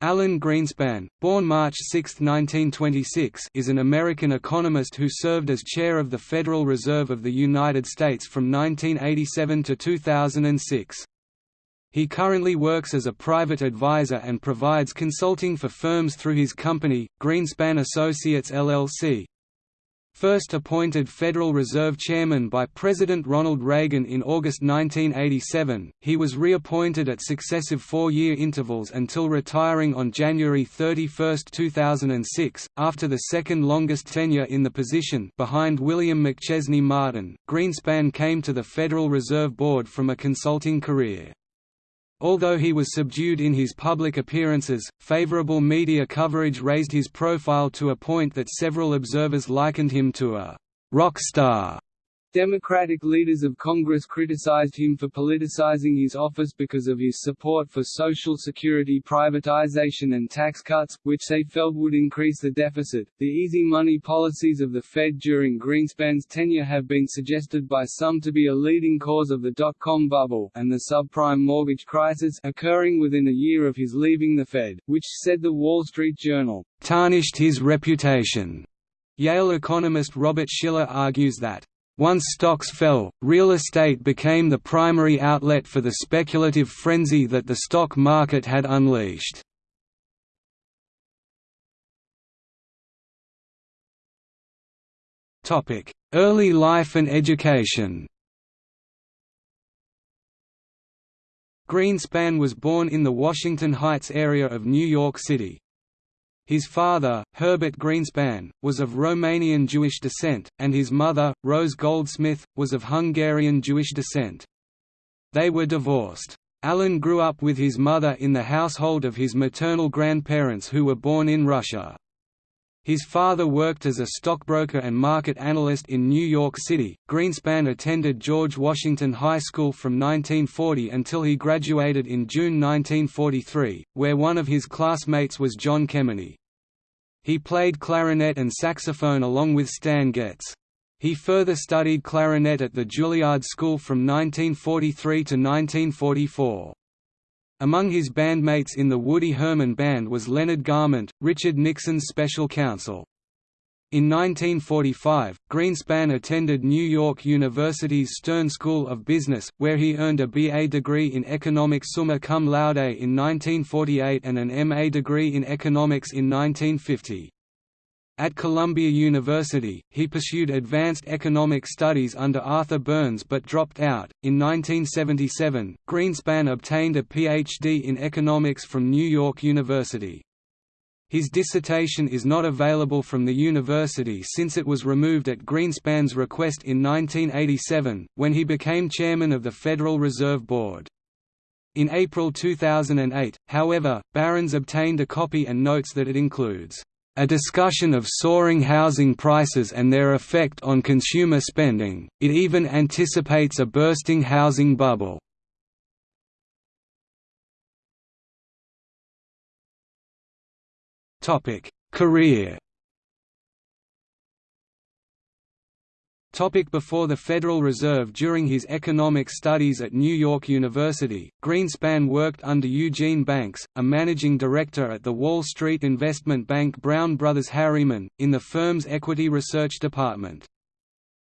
Alan Greenspan, born March 6, 1926 is an American economist who served as chair of the Federal Reserve of the United States from 1987 to 2006. He currently works as a private advisor and provides consulting for firms through his company, Greenspan Associates LLC, First appointed Federal Reserve Chairman by President Ronald Reagan in August 1987, he was reappointed at successive four-year intervals until retiring on January 31, 2006, after the second longest tenure in the position behind William McChesney Martin. Greenspan came to the Federal Reserve Board from a consulting career. Although he was subdued in his public appearances, favorable media coverage raised his profile to a point that several observers likened him to a «rock star» Democratic leaders of Congress criticized him for politicizing his office because of his support for Social Security privatization and tax cuts, which they felt would increase the deficit. The easy money policies of the Fed during Greenspan's tenure have been suggested by some to be a leading cause of the dot-com bubble and the subprime mortgage crisis occurring within a year of his leaving the Fed, which, said the Wall Street Journal, tarnished his reputation. Yale economist Robert Shiller argues that once stocks fell, real estate became the primary outlet for the speculative frenzy that the stock market had unleashed. Early life and education Greenspan was born in the Washington Heights area of New York City. His father, Herbert Greenspan, was of Romanian Jewish descent, and his mother, Rose Goldsmith, was of Hungarian Jewish descent. They were divorced. Alan grew up with his mother in the household of his maternal grandparents who were born in Russia. His father worked as a stockbroker and market analyst in New York City. Greenspan attended George Washington High School from 1940 until he graduated in June 1943, where one of his classmates was John Kemeny. He played clarinet and saxophone along with Stan Getz. He further studied clarinet at the Juilliard School from 1943 to 1944. Among his bandmates in the Woody Herman Band was Leonard Garment, Richard Nixon's special counsel. In 1945, Greenspan attended New York University's Stern School of Business, where he earned a BA degree in economics summa cum laude in 1948 and an MA degree in economics in 1950. At Columbia University, he pursued advanced economic studies under Arthur Burns but dropped out. In 1977, Greenspan obtained a PhD in economics from New York University. His dissertation is not available from the university since it was removed at Greenspan's request in 1987, when he became chairman of the Federal Reserve Board. In April 2008, however, Barron's obtained a copy and notes that it includes a discussion of soaring housing prices and their effect on consumer spending, it even anticipates a bursting housing bubble. Career Topic before the Federal Reserve During his economic studies at New York University, Greenspan worked under Eugene Banks, a managing director at the Wall Street investment bank Brown Brothers Harriman, in the firm's equity research department.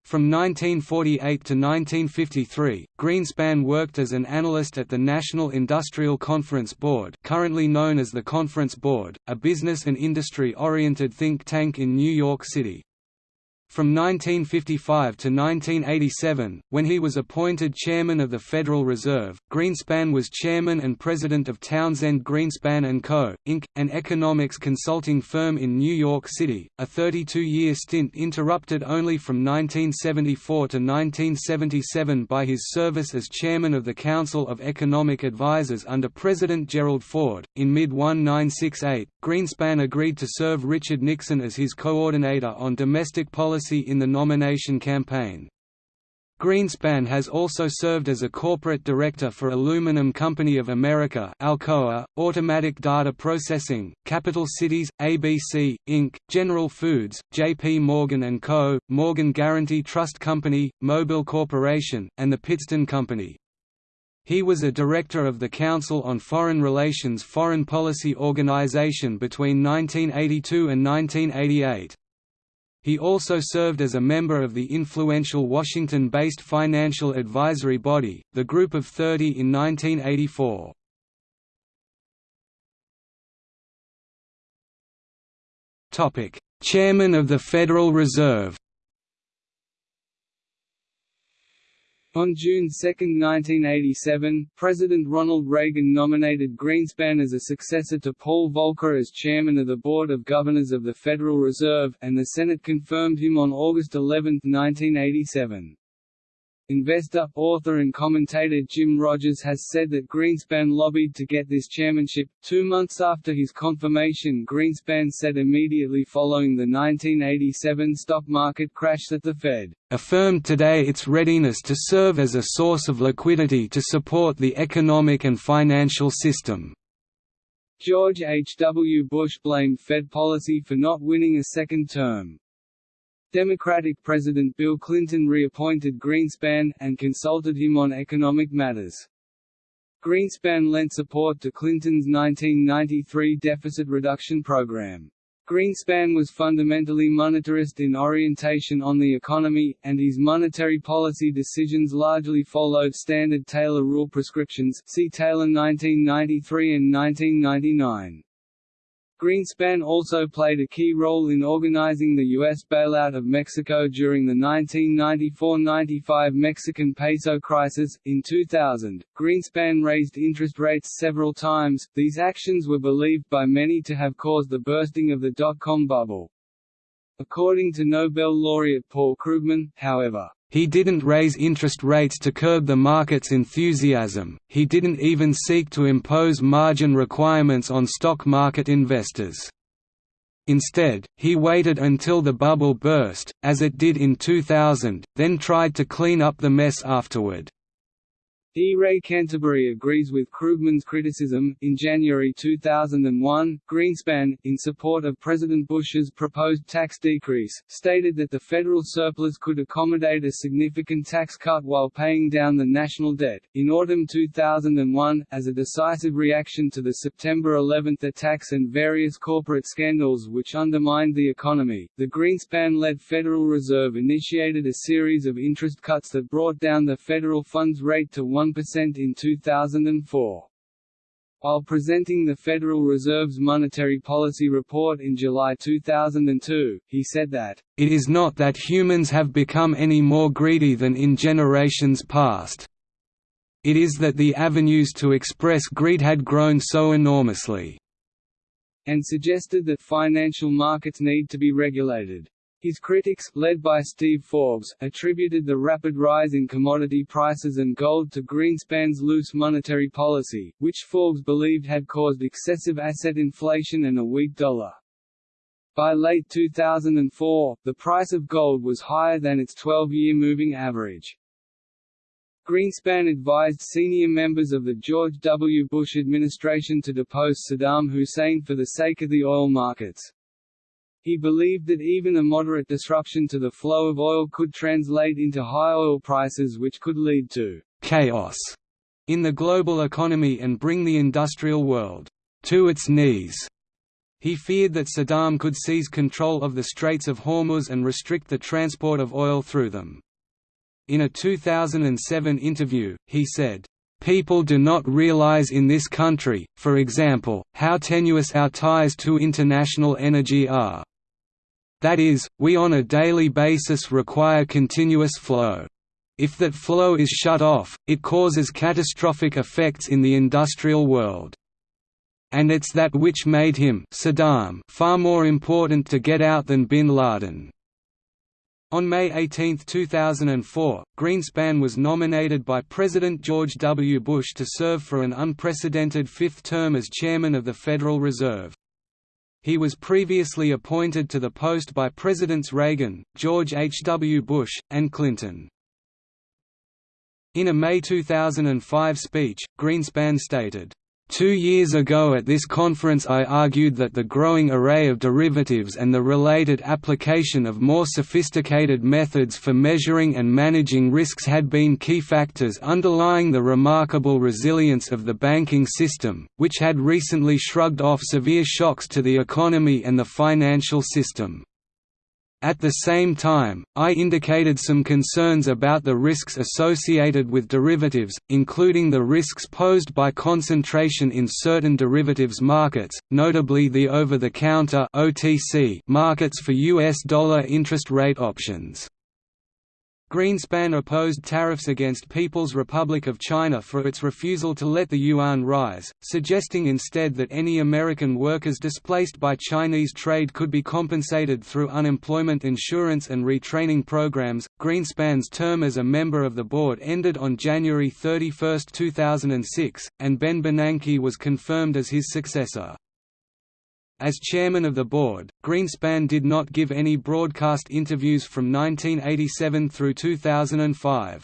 From 1948 to 1953, Greenspan worked as an analyst at the National Industrial Conference Board currently known as the Conference Board, a business and industry-oriented think tank in New York City. From 1955 to 1987, when he was appointed chairman of the Federal Reserve, Greenspan was chairman and president of Townsend Greenspan & Co., Inc., an economics consulting firm in New York City, a 32-year stint interrupted only from 1974 to 1977 by his service as chairman of the Council of Economic Advisers under President Gerald Ford. In mid-1968, Greenspan agreed to serve Richard Nixon as his coordinator on domestic policy policy in the nomination campaign. Greenspan has also served as a corporate director for Aluminum Company of America Alcoa, Automatic Data Processing, Capital Cities, ABC, Inc., General Foods, J.P. Morgan & Co., Morgan Guaranty Trust Company, Mobil Corporation, and the Pittston Company. He was a director of the Council on Foreign Relations Foreign Policy Organization between 1982 and 1988. He also served as a member of the influential Washington-based financial advisory body, the Group of Thirty in 1984. Chairman of the Federal Reserve On June 2, 1987, President Ronald Reagan nominated Greenspan as a successor to Paul Volcker as chairman of the Board of Governors of the Federal Reserve, and the Senate confirmed him on August 11, 1987. Investor, author and commentator Jim Rogers has said that Greenspan lobbied to get this chairmanship. Two months after his confirmation Greenspan said immediately following the 1987 stock market crash that the Fed affirmed today its readiness to serve as a source of liquidity to support the economic and financial system. George H. W. Bush blamed Fed policy for not winning a second term. Democratic President Bill Clinton reappointed Greenspan, and consulted him on economic matters. Greenspan lent support to Clinton's 1993 deficit reduction program. Greenspan was fundamentally monetarist in orientation on the economy, and his monetary policy decisions largely followed standard Taylor rule prescriptions see Taylor 1993 and 1999. Greenspan also played a key role in organizing the U.S. bailout of Mexico during the 1994–95 Mexican peso crisis. In 2000, Greenspan raised interest rates several times. These actions were believed by many to have caused the bursting of the dot-com bubble. According to Nobel laureate Paul Krugman, however, he didn't raise interest rates to curb the market's enthusiasm, he didn't even seek to impose margin requirements on stock market investors. Instead, he waited until the bubble burst, as it did in 2000, then tried to clean up the mess afterward. D. Ray Canterbury agrees with Krugman's criticism. In January 2001, Greenspan, in support of President Bush's proposed tax decrease, stated that the federal surplus could accommodate a significant tax cut while paying down the national debt. In autumn 2001, as a decisive reaction to the September 11 attacks and various corporate scandals which undermined the economy, the Greenspan-led Federal Reserve initiated a series of interest cuts that brought down the federal funds rate to 1% in 2004. While presenting the Federal Reserve's Monetary Policy Report in July 2002, he said that, "...it is not that humans have become any more greedy than in generations past. It is that the avenues to express greed had grown so enormously." and suggested that financial markets need to be regulated. His critics, led by Steve Forbes, attributed the rapid rise in commodity prices and gold to Greenspan's loose monetary policy, which Forbes believed had caused excessive asset inflation and a weak dollar. By late 2004, the price of gold was higher than its 12-year moving average. Greenspan advised senior members of the George W. Bush administration to depose Saddam Hussein for the sake of the oil markets. He believed that even a moderate disruption to the flow of oil could translate into high oil prices which could lead to «chaos» in the global economy and bring the industrial world «to its knees». He feared that Saddam could seize control of the Straits of Hormuz and restrict the transport of oil through them. In a 2007 interview, he said, People do not realize in this country, for example, how tenuous our ties to international energy are. That is, we on a daily basis require continuous flow. If that flow is shut off, it causes catastrophic effects in the industrial world. And it's that which made him Saddam far more important to get out than bin Laden. On May 18, 2004, Greenspan was nominated by President George W. Bush to serve for an unprecedented fifth term as chairman of the Federal Reserve. He was previously appointed to the post by Presidents Reagan, George H. W. Bush, and Clinton. In a May 2005 speech, Greenspan stated, Two years ago at this conference I argued that the growing array of derivatives and the related application of more sophisticated methods for measuring and managing risks had been key factors underlying the remarkable resilience of the banking system, which had recently shrugged off severe shocks to the economy and the financial system. At the same time, I indicated some concerns about the risks associated with derivatives, including the risks posed by concentration in certain derivatives markets, notably the over-the-counter markets for U.S. dollar interest rate options. Greenspan opposed tariffs against People's Republic of China for its refusal to let the yuan rise, suggesting instead that any American workers displaced by Chinese trade could be compensated through unemployment insurance and retraining programs. Greenspan's term as a member of the board ended on January 31, 2006, and Ben Bernanke was confirmed as his successor. As chairman of the board, Greenspan did not give any broadcast interviews from 1987 through 2005.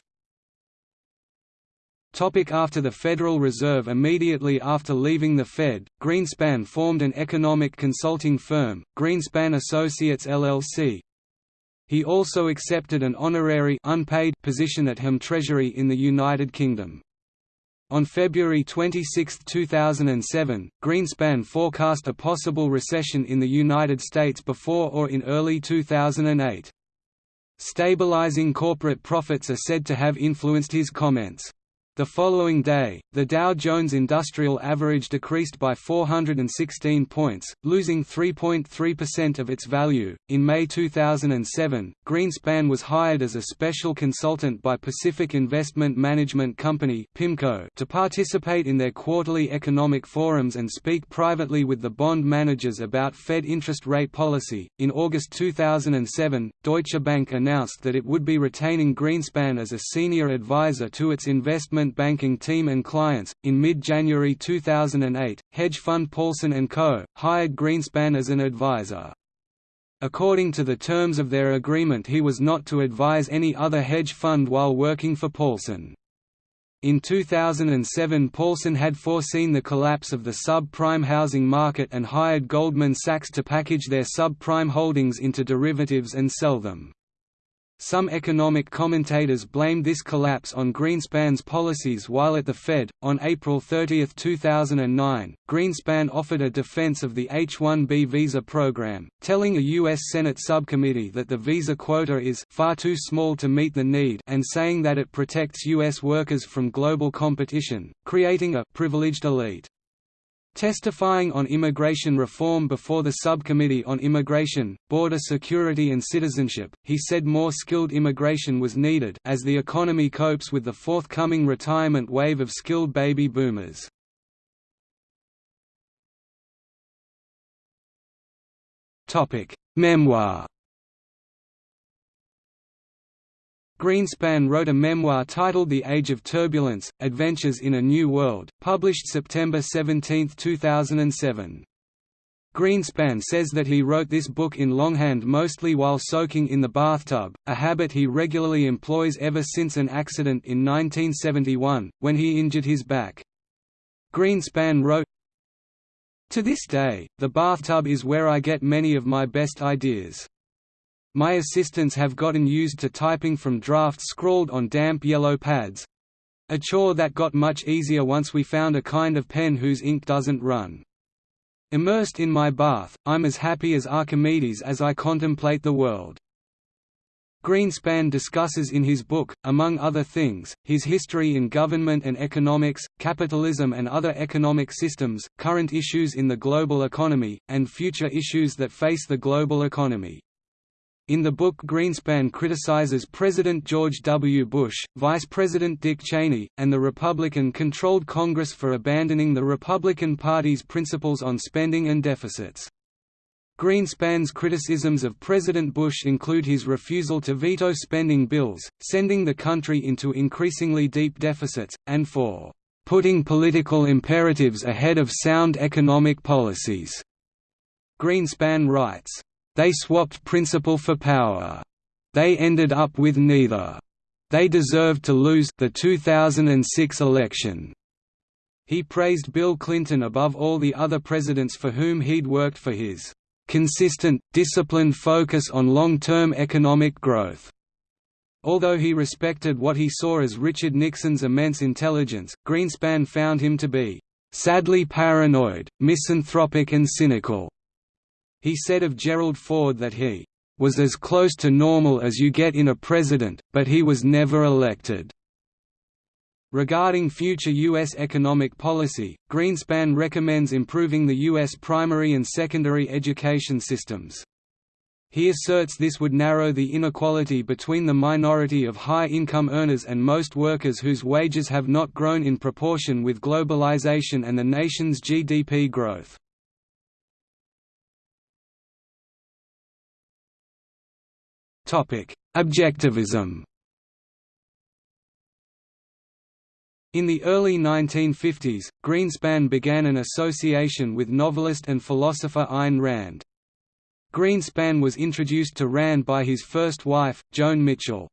Topic after the Federal Reserve Immediately after leaving the Fed, Greenspan formed an economic consulting firm, Greenspan Associates LLC. He also accepted an honorary unpaid position at HM Treasury in the United Kingdom. On February 26, 2007, Greenspan forecast a possible recession in the United States before or in early 2008. Stabilizing corporate profits are said to have influenced his comments. The following day, the Dow Jones Industrial Average decreased by 416 points, losing 3.3% of its value. In May 2007, Greenspan was hired as a special consultant by Pacific Investment Management Company (PIMCO) to participate in their quarterly economic forums and speak privately with the bond managers about Fed interest rate policy. In August 2007, Deutsche Bank announced that it would be retaining Greenspan as a senior advisor to its investment investment banking team and clients. In mid January 2008, hedge fund Paulson & Co. hired Greenspan as an advisor. According to the terms of their agreement, he was not to advise any other hedge fund while working for Paulson. In 2007 Paulson had foreseen the collapse of the subprime housing market and hired Goldman Sachs to package their subprime holdings into derivatives and sell them. Some economic commentators blamed this collapse on Greenspan's policies while at the Fed. On April 30, 2009, Greenspan offered a defense of the H-1B visa program, telling a U.S. Senate subcommittee that the visa quota is far too small to meet the need and saying that it protects U.S. workers from global competition, creating a privileged elite. Testifying on immigration reform before the Subcommittee on Immigration, Border Security and Citizenship, he said more skilled immigration was needed as the economy copes with the forthcoming retirement wave of skilled baby boomers. Memoir Greenspan wrote a memoir titled The Age of Turbulence, Adventures in a New World, published September 17, 2007. Greenspan says that he wrote this book in longhand mostly while soaking in the bathtub, a habit he regularly employs ever since an accident in 1971, when he injured his back. Greenspan wrote, To this day, the bathtub is where I get many of my best ideas. My assistants have gotten used to typing from drafts scrawled on damp yellow pads a chore that got much easier once we found a kind of pen whose ink doesn't run. Immersed in my bath, I'm as happy as Archimedes as I contemplate the world. Greenspan discusses in his book, among other things, his history in government and economics, capitalism and other economic systems, current issues in the global economy, and future issues that face the global economy. In the book Greenspan criticizes President George W. Bush, Vice President Dick Cheney, and the Republican-controlled Congress for abandoning the Republican Party's principles on spending and deficits. Greenspan's criticisms of President Bush include his refusal to veto spending bills, sending the country into increasingly deep deficits, and for putting political imperatives ahead of sound economic policies. Greenspan writes, they swapped principle for power. They ended up with neither. They deserved to lose the 2006 election. He praised Bill Clinton above all the other presidents for whom he'd worked for his consistent, disciplined focus on long-term economic growth. Although he respected what he saw as Richard Nixon's immense intelligence, Greenspan found him to be sadly paranoid, misanthropic and cynical. He said of Gerald Ford that he was as close to normal as you get in a president, but he was never elected. Regarding future U.S. economic policy, Greenspan recommends improving the U.S. primary and secondary education systems. He asserts this would narrow the inequality between the minority of high-income earners and most workers whose wages have not grown in proportion with globalization and the nation's GDP growth. Objectivism In the early 1950s, Greenspan began an association with novelist and philosopher Ayn Rand. Greenspan was introduced to Rand by his first wife, Joan Mitchell.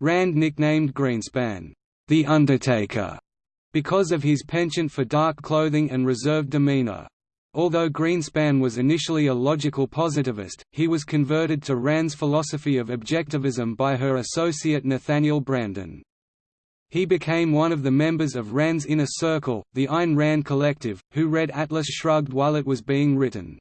Rand nicknamed Greenspan, "'The Undertaker' because of his penchant for dark clothing and reserved demeanor. Although Greenspan was initially a logical positivist, he was converted to Rand's philosophy of objectivism by her associate Nathaniel Branden. He became one of the members of Rand's inner circle, the Ayn Rand Collective, who read Atlas Shrugged while it was being written.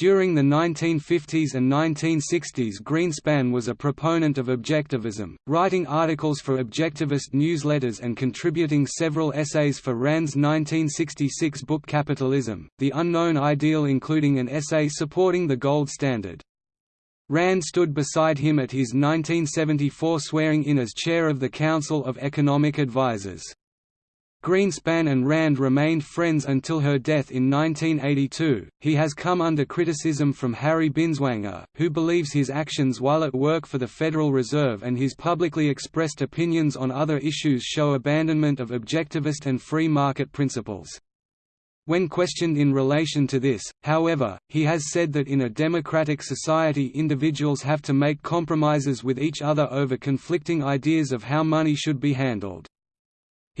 During the 1950s and 1960s Greenspan was a proponent of objectivism, writing articles for objectivist newsletters and contributing several essays for Rand's 1966 book Capitalism, The Unknown Ideal including an essay supporting the gold standard. Rand stood beside him at his 1974 swearing-in as chair of the Council of Economic Advisers. Greenspan and Rand remained friends until her death in 1982. He has come under criticism from Harry Binswanger, who believes his actions while at work for the Federal Reserve and his publicly expressed opinions on other issues show abandonment of objectivist and free market principles. When questioned in relation to this, however, he has said that in a democratic society individuals have to make compromises with each other over conflicting ideas of how money should be handled.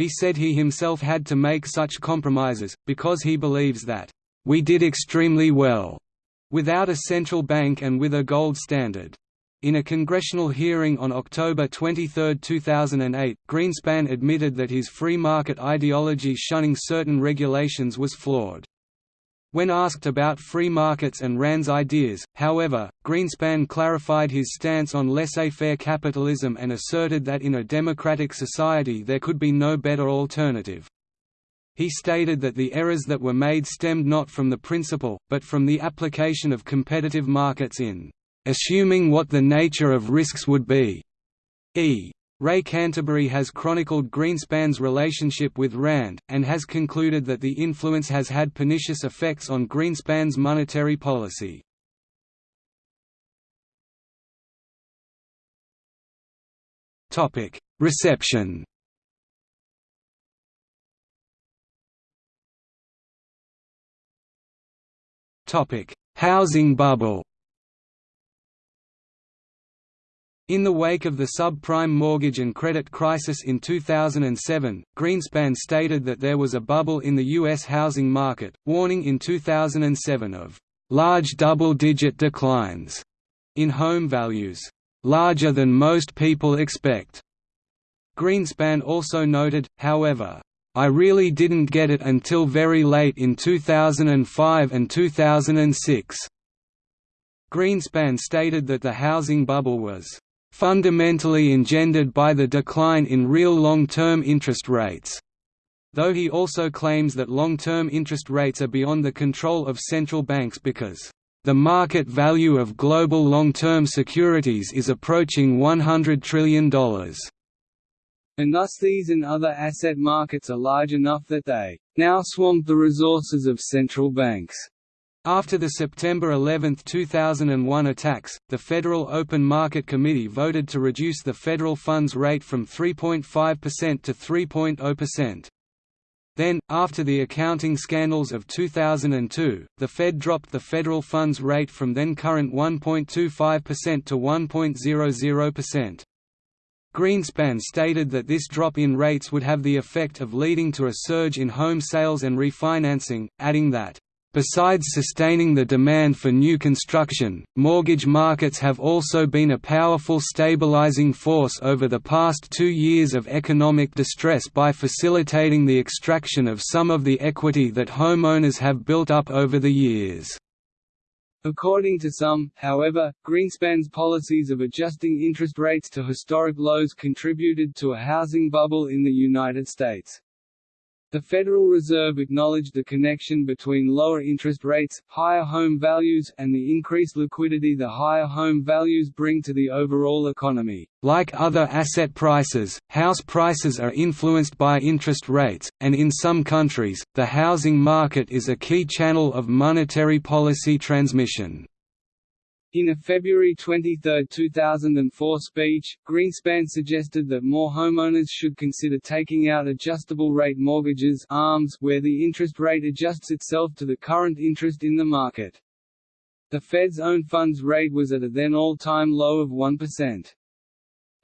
He said he himself had to make such compromises, because he believes that, "...we did extremely well," without a central bank and with a gold standard. In a congressional hearing on October 23, 2008, Greenspan admitted that his free market ideology shunning certain regulations was flawed. When asked about free markets and Rand's ideas, however, Greenspan clarified his stance on laissez-faire capitalism and asserted that in a democratic society there could be no better alternative. He stated that the errors that were made stemmed not from the principle, but from the application of competitive markets in assuming what the nature of risks would be. E. Ray Canterbery has chronicled Greenspan's relationship with Rand, and has concluded that the influence has had pernicious effects on Greenspan's monetary policy. Reception Housing bubble In the wake of the subprime mortgage and credit crisis in 2007, Greenspan stated that there was a bubble in the U.S. housing market, warning in 2007 of large double-digit declines in home values, larger than most people expect. Greenspan also noted, however, I really didn't get it until very late in 2005 and 2006. Greenspan stated that the housing bubble was fundamentally engendered by the decline in real long-term interest rates. Though he also claims that long-term interest rates are beyond the control of central banks because the market value of global long-term securities is approaching $100 trillion. And thus these and other asset markets are large enough that they now swamp the resources of central banks. After the September 11, 2001 attacks, the Federal Open Market Committee voted to reduce the federal funds rate from 3.5% to 3.0%. Then, after the accounting scandals of 2002, the Fed dropped the federal funds rate from then current 1.25% to 1.00%. Greenspan stated that this drop in rates would have the effect of leading to a surge in home sales and refinancing, adding that, Besides sustaining the demand for new construction, mortgage markets have also been a powerful stabilizing force over the past two years of economic distress by facilitating the extraction of some of the equity that homeowners have built up over the years. According to some, however, Greenspan's policies of adjusting interest rates to historic lows contributed to a housing bubble in the United States. The Federal Reserve acknowledged the connection between lower interest rates, higher home values, and the increased liquidity the higher home values bring to the overall economy. Like other asset prices, house prices are influenced by interest rates, and in some countries, the housing market is a key channel of monetary policy transmission. In a February 23, 2004 speech, Greenspan suggested that more homeowners should consider taking out adjustable-rate mortgages ARMs where the interest rate adjusts itself to the current interest in the market. The Fed's own funds rate was at a then all-time low of 1%.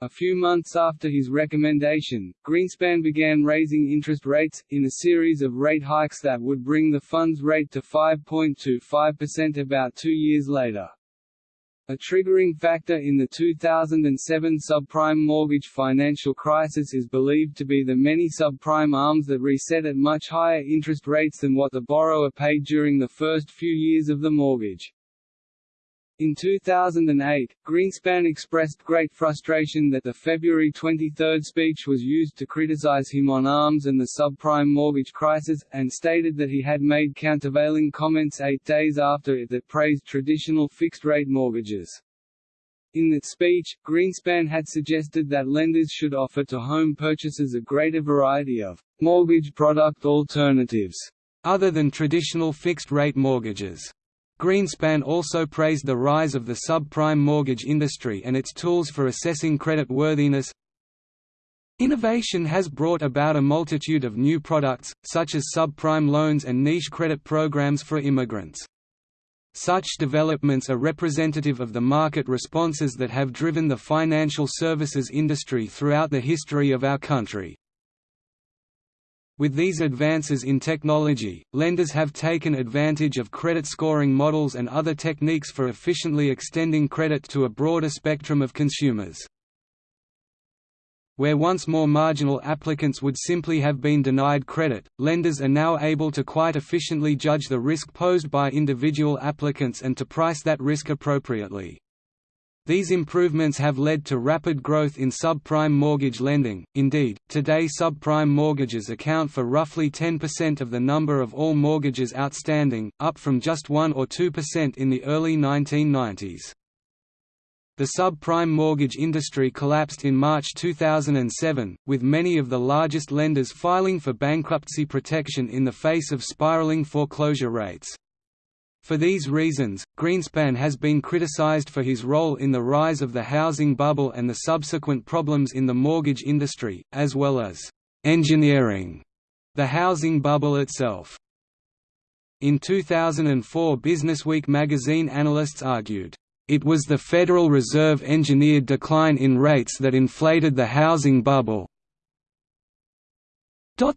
A few months after his recommendation, Greenspan began raising interest rates, in a series of rate hikes that would bring the funds rate to 5.25% about two years later. A triggering factor in the 2007 subprime mortgage financial crisis is believed to be the many subprime ARMs that reset at much higher interest rates than what the borrower paid during the first few years of the mortgage. In 2008, Greenspan expressed great frustration that the February 23 speech was used to criticize him on ARMs and the subprime mortgage crisis, and stated that he had made countervailing comments eight days after it that praised traditional fixed-rate mortgages. In that speech, Greenspan had suggested that lenders should offer to home purchasers a greater variety of mortgage product alternatives other than traditional fixed-rate mortgages. Greenspan also praised the rise of the subprime mortgage industry and its tools for assessing credit worthiness. Innovation has brought about a multitude of new products, such as subprime loans and niche credit programs for immigrants. Such developments are representative of the market responses that have driven the financial services industry throughout the history of our country. With these advances in technology, lenders have taken advantage of credit scoring models and other techniques for efficiently extending credit to a broader spectrum of consumers. Where once more marginal applicants would simply have been denied credit, lenders are now able to quite efficiently judge the risk posed by individual applicants and to price that risk appropriately. These improvements have led to rapid growth in subprime mortgage lending. Indeed, today subprime mortgages account for roughly 10% of the number of all mortgages outstanding, up from just 1 or 2% in the early 1990s. The subprime mortgage industry collapsed in March 2007, with many of the largest lenders filing for bankruptcy protection in the face of spiraling foreclosure rates. For these reasons, Greenspan has been criticized for his role in the rise of the housing bubble and the subsequent problems in the mortgage industry, as well as engineering the housing bubble itself. In 2004 Businessweek magazine analysts argued, "...it was the Federal Reserve engineered decline in rates that inflated the housing bubble,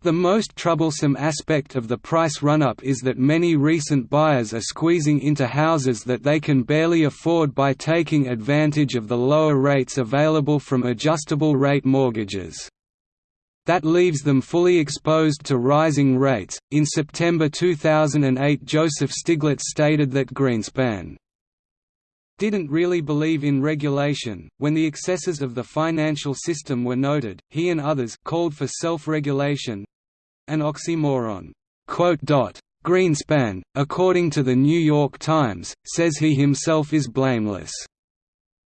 the most troublesome aspect of the price run-up is that many recent buyers are squeezing into houses that they can barely afford by taking advantage of the lower rates available from adjustable-rate mortgages. That leaves them fully exposed to rising rates. In September 2008, Joseph Stiglitz stated that Greenspan didn't really believe in regulation. When the excesses of the financial system were noted, he and others called for self-regulation an oxymoron. Greenspan, according to the New York Times, says he himself is blameless.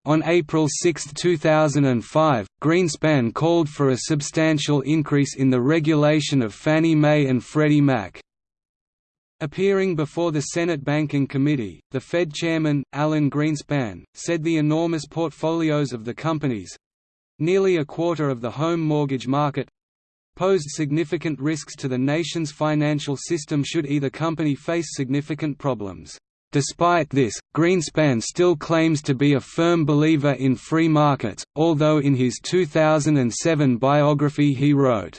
On April 6, 2005, Greenspan called for a substantial increase in the regulation of Fannie Mae and Freddie Mac. Appearing before the Senate Banking Committee, the Fed chairman, Alan Greenspan, said the enormous portfolios of the companies—nearly a quarter of the home mortgage market—posed significant risks to the nation's financial system should either company face significant problems. Despite this, Greenspan still claims to be a firm believer in free markets, although in his 2007 biography he wrote,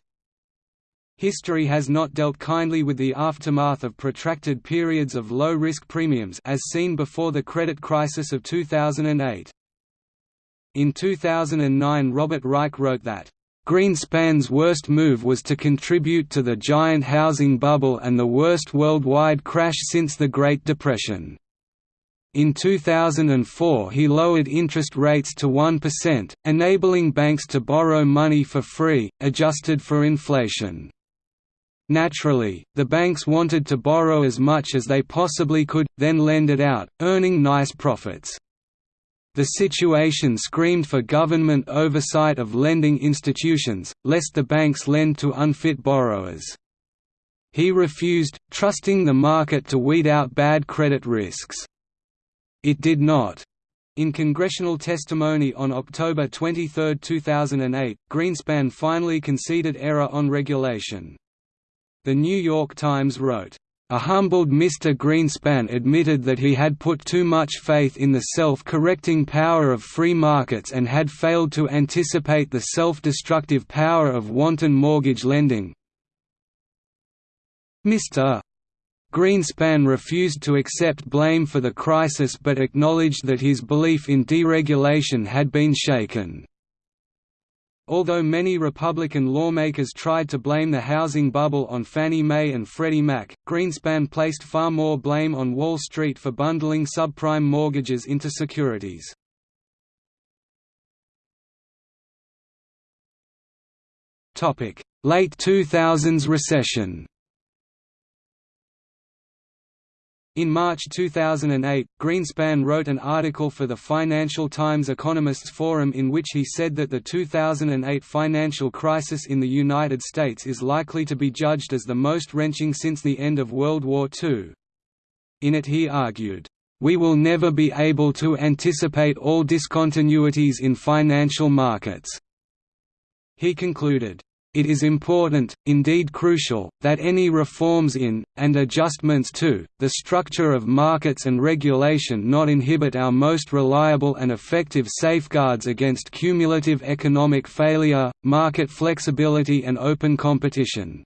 History has not dealt kindly with the aftermath of protracted periods of low-risk premiums as seen before the credit crisis of 2008. In 2009 Robert Reich wrote that, Greenspan's worst move was to contribute to the giant housing bubble and the worst worldwide crash since the Great Depression. In 2004 he lowered interest rates to 1%, enabling banks to borrow money for free, adjusted for inflation. Naturally, the banks wanted to borrow as much as they possibly could, then lend it out, earning nice profits. The situation screamed for government oversight of lending institutions, lest the banks lend to unfit borrowers. He refused, trusting the market to weed out bad credit risks. It did not. In congressional testimony on October 23, 2008, Greenspan finally conceded error on regulation. The New York Times wrote, a humbled Mr. Greenspan admitted that he had put too much faith in the self-correcting power of free markets and had failed to anticipate the self-destructive power of wanton mortgage lending. Mr. Greenspan refused to accept blame for the crisis but acknowledged that his belief in deregulation had been shaken. Although many Republican lawmakers tried to blame the housing bubble on Fannie Mae and Freddie Mac, Greenspan placed far more blame on Wall Street for bundling subprime mortgages into securities. Late 2000s recession In March 2008, Greenspan wrote an article for the Financial Times Economists Forum in which he said that the 2008 financial crisis in the United States is likely to be judged as the most wrenching since the end of World War II. In it he argued, "...we will never be able to anticipate all discontinuities in financial markets." He concluded, it is important, indeed crucial, that any reforms in, and adjustments to, the structure of markets and regulation not inhibit our most reliable and effective safeguards against cumulative economic failure, market flexibility and open competition.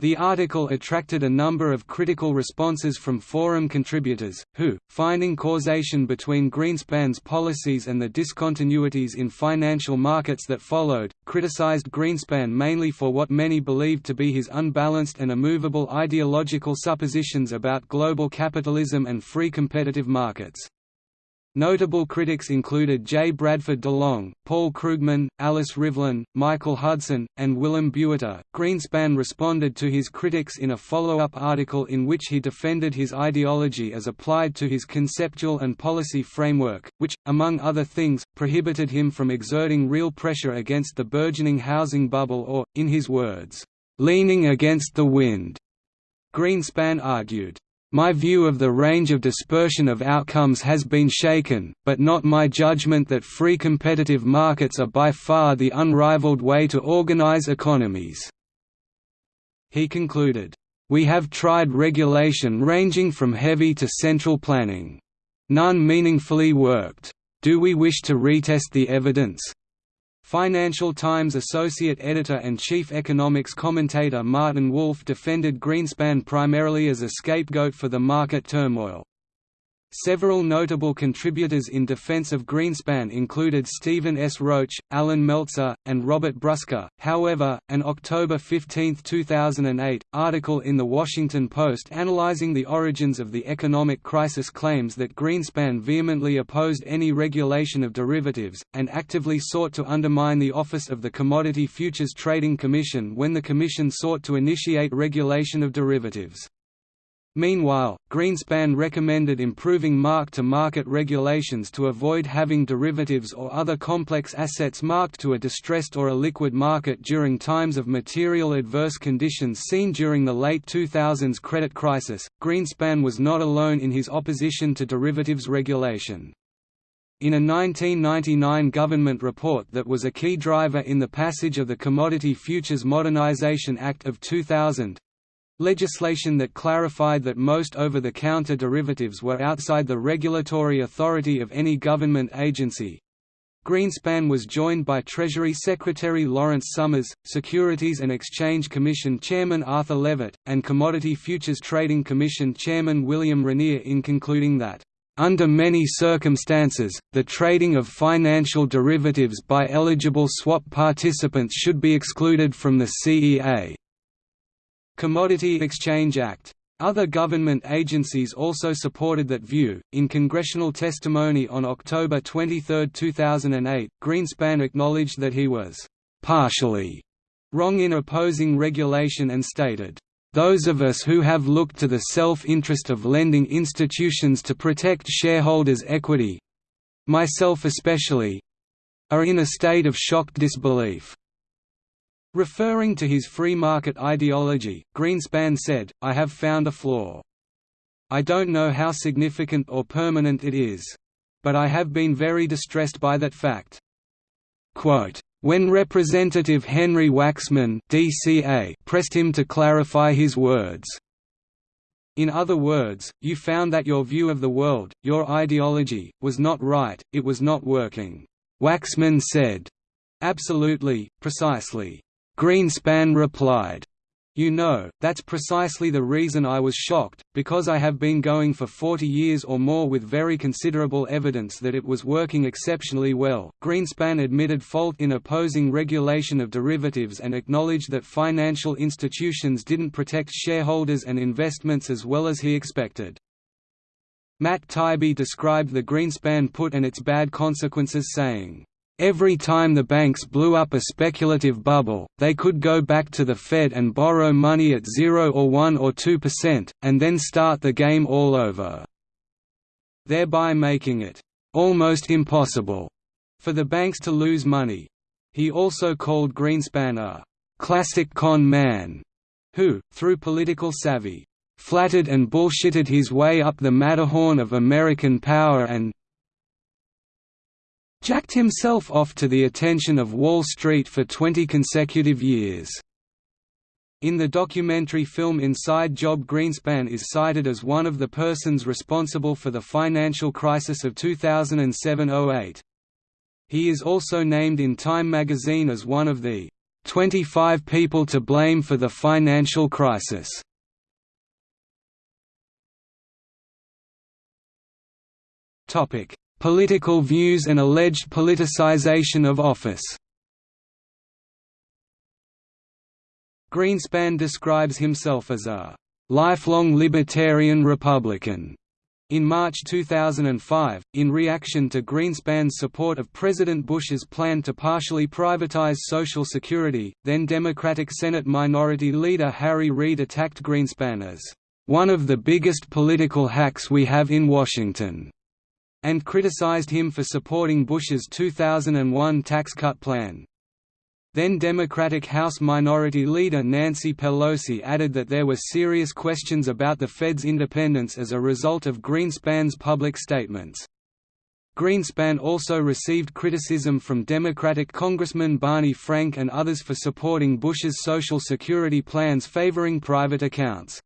The article attracted a number of critical responses from forum contributors, who, finding causation between Greenspan's policies and the discontinuities in financial markets that followed, criticized Greenspan mainly for what many believed to be his unbalanced and immovable ideological suppositions about global capitalism and free competitive markets. Notable critics included J. Bradford DeLong, Paul Krugman, Alice Rivlin, Michael Hudson, and Willem Buiter. Greenspan responded to his critics in a follow-up article in which he defended his ideology as applied to his conceptual and policy framework, which, among other things, prohibited him from exerting real pressure against the burgeoning housing bubble or, in his words, leaning against the wind. Greenspan argued, my view of the range of dispersion of outcomes has been shaken, but not my judgment that free competitive markets are by far the unrivaled way to organize economies." He concluded, "We have tried regulation ranging from heavy to central planning. None meaningfully worked. Do we wish to retest the evidence? Financial Times associate editor and chief economics commentator Martin Wolf defended Greenspan primarily as a scapegoat for the market turmoil. Several notable contributors in defense of Greenspan included Stephen S. Roach, Allan Meltzer, and Robert Brusca. However, an October 15, 2008, article in The Washington Post analyzing the origins of the economic crisis claims that Greenspan vehemently opposed any regulation of derivatives, and actively sought to undermine the office of the Commodity Futures Trading Commission when the Commission sought to initiate regulation of derivatives. Meanwhile, Greenspan recommended improving mark-to-market regulations to avoid having derivatives or other complex assets marked to a distressed or a liquid market during times of material adverse conditions seen during the late 2000s credit crisis. Greenspan was not alone in his opposition to derivatives regulation. In a 1999 government report that was a key driver in the passage of the Commodity Futures Modernization Act of 2000, legislation that clarified that most over-the-counter derivatives were outside the regulatory authority of any government agency, Greenspan was joined by Treasury Secretary Lawrence Summers, Securities and Exchange Commission Chairman Arthur Levitt, and Commodity Futures Trading Commission Chairman William Rainer in concluding that, "...under many circumstances, the trading of financial derivatives by eligible swap participants should be excluded from the CEA." Commodity Exchange Act other government agencies also supported that view. In congressional testimony on October 23, 2008, Greenspan acknowledged that he was partially wrong in opposing regulation and stated, those of us who have looked to the self-interest of lending institutions to protect shareholders' equity myself especially are in a state of shocked disbelief. Referring to his free market ideology, Greenspan said, I have found a flaw. I don't know how significant or permanent it is. But I have been very distressed by that fact. Quote, when Representative Henry Waxman DCA pressed him to clarify his words. In other words, you found that your view of the world, your ideology, was not right, it was not working. Waxman said. Absolutely, precisely. Greenspan replied, you know, that's precisely the reason I was shocked, because I have been going for 40 years or more with very considerable evidence that it was working exceptionally well. Greenspan admitted fault in opposing regulation of derivatives and acknowledged that financial institutions didn't protect shareholders and investments as well as he expected. Matt Taibbi described the Greenspan put and its bad consequences saying, Every time the banks blew up a speculative bubble, they could go back to the Fed and borrow money at 0 or 1 or 2%, and then start the game all over. Thereby making it almost impossible for the banks to lose money. He also called Greenspan a classic con man, who, through political savvy, flattered and bullshitted his way up the Matterhorn of American power and jacked himself off to the attention of Wall Street for 20 consecutive years. In the documentary film Inside Job Greenspan is cited as one of the persons responsible for the financial crisis of 2007–08. He is also named in Time magazine as one of the 25 people to blame for the financial crisis. Topic: Political views and alleged politicization of office Greenspan describes himself as a lifelong libertarian Republican. In March 2005, in reaction to Greenspan's support of President Bush's plan to partially privatize Social Security, then Democratic Senate Minority Leader Harry Reid attacked Greenspan as one of the biggest political hacks we have in Washington and criticized him for supporting Bush's 2001 tax cut plan. Then Democratic House Minority Leader Nancy Pelosi added that there were serious questions about the Fed's independence as a result of Greenspan's public statements. Greenspan also received criticism from Democratic Congressman Barney Frank and others for supporting Bush's Social Security plans favoring private accounts.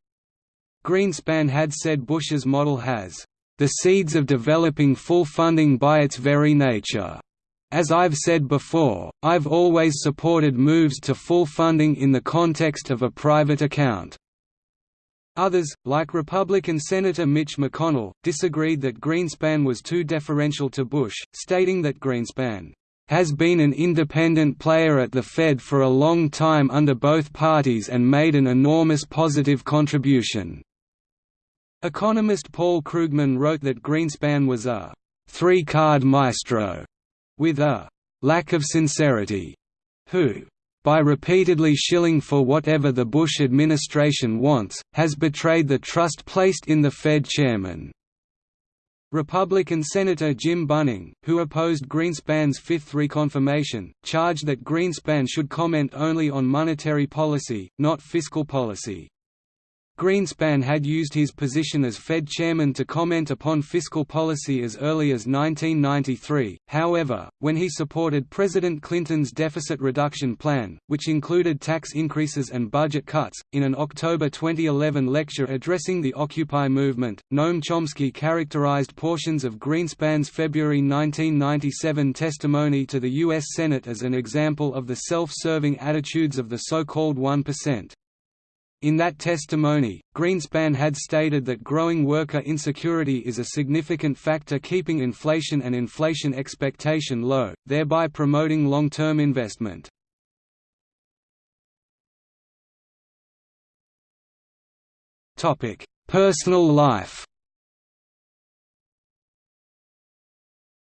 Greenspan had said Bush's model has the seeds of developing full funding by its very nature. As I've said before, I've always supported moves to full funding in the context of a private account. Others, like Republican Senator Mitch McConnell, disagreed that Greenspan was too deferential to Bush, stating that Greenspan has been an independent player at the Fed for a long time under both parties and made an enormous positive contribution. Economist Paul Krugman wrote that Greenspan was a three-card maestro with a lack of sincerity, who by repeatedly shilling for whatever the Bush administration wants, has betrayed the trust placed in the Fed chairman. Republican Senator Jim Bunning, who opposed Greenspan's fifth reconfirmation, charged that Greenspan should comment only on monetary policy, not fiscal policy. Greenspan had used his position as Fed chairman to comment upon fiscal policy as early as 1993, however, when he supported President Clinton's deficit reduction plan, which included tax increases and budget cuts, in an October 2011 lecture addressing the Occupy movement, Noam Chomsky characterized portions of Greenspan's February 1997 testimony to the U.S. Senate as an example of the self-serving attitudes of the so-called 1%. In that testimony, Greenspan had stated that growing worker insecurity is a significant factor keeping inflation and inflation expectation low, thereby promoting long-term investment. Personal life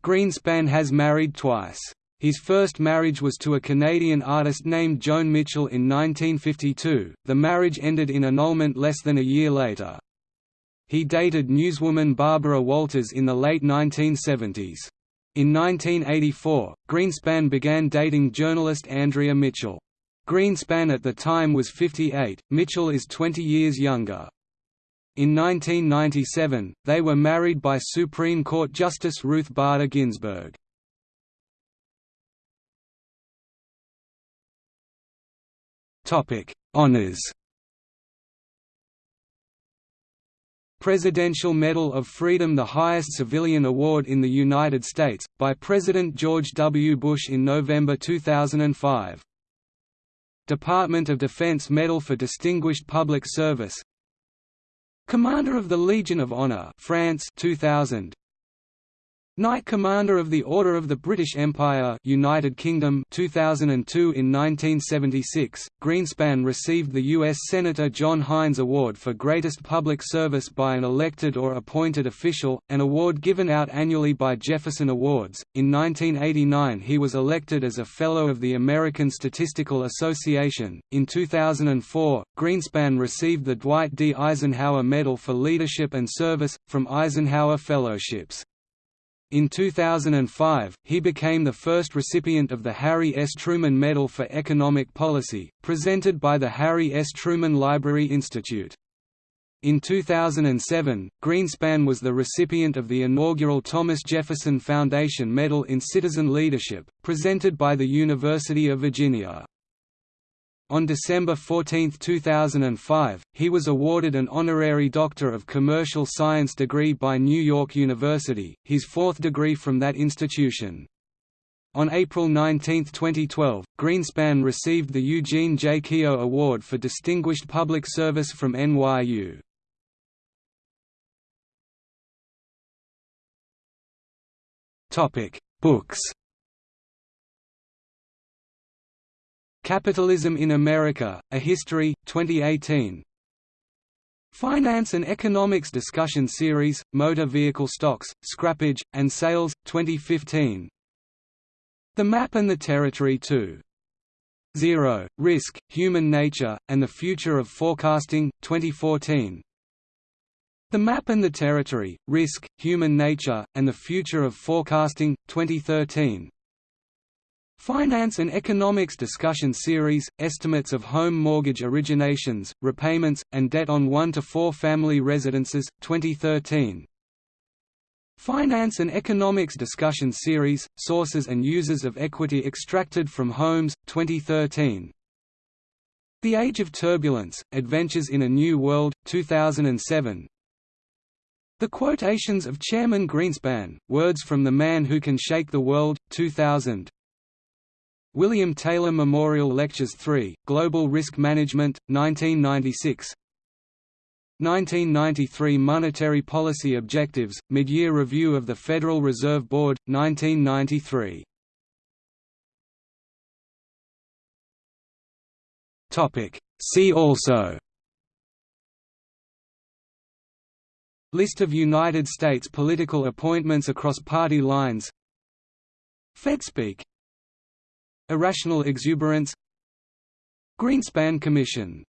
Greenspan has married twice. His first marriage was to a Canadian artist named Joan Mitchell in 1952, the marriage ended in annulment less than a year later. He dated newswoman Barbara Walters in the late 1970s. In 1984, Greenspan began dating journalist Andrea Mitchell. Greenspan at the time was 58, Mitchell is 20 years younger. In 1997, they were married by Supreme Court Justice Ruth Bader Ginsburg. Topic: Honors. Presidential Medal of Freedom the highest civilian award in the United States, by President George W. Bush in November 2005. Department of Defense Medal for Distinguished Public Service Commander of the Legion of Honor France 2000 Knight Commander of the Order of the British Empire United Kingdom 2002 In 1976, Greenspan received the U.S. Senator John Heinz Award for Greatest Public Service by an elected or appointed official, an award given out annually by Jefferson Awards. In 1989 he was elected as a Fellow of the American Statistical Association. In 2004, Greenspan received the Dwight D. Eisenhower Medal for Leadership and Service, from Eisenhower Fellowships. In 2005, he became the first recipient of the Harry S. Truman Medal for Economic Policy, presented by the Harry S. Truman Library Institute. In 2007, Greenspan was the recipient of the inaugural Thomas Jefferson Foundation Medal in Citizen Leadership, presented by the University of Virginia. On December 14, 2005, he was awarded an honorary Doctor of Commercial Science degree by New York University, his fourth degree from that institution. On April 19, 2012, Greenspan received the Eugene J. Keogh Award for Distinguished Public Service from NYU. Books Capitalism in America, A History, 2018 Finance and Economics Discussion Series, Motor Vehicle Stocks, Scrappage, and Sales, 2015 The Map and the Territory 2. 0. Risk, Human Nature, and the Future of Forecasting, 2014 The Map and the Territory, Risk, Human Nature, and the Future of Forecasting, 2013 Finance and Economics Discussion Series, Estimates of Home Mortgage Originations, Repayments, and Debt on 1 to 4 Family Residences, 2013. Finance and Economics Discussion Series, Sources and Uses of Equity Extracted from Homes, 2013. The Age of Turbulence, Adventures in a New World, 2007. The Quotations of Chairman Greenspan, Words from the Man Who Can Shake the World, 2000. William Taylor Memorial Lectures 3, Global Risk Management, 1996 1993 Monetary Policy Objectives, Mid-Year Review of the Federal Reserve Board, 1993 See also. List of United States political appointments across party lines. FedSpeak Irrational exuberance. Greenspan Commission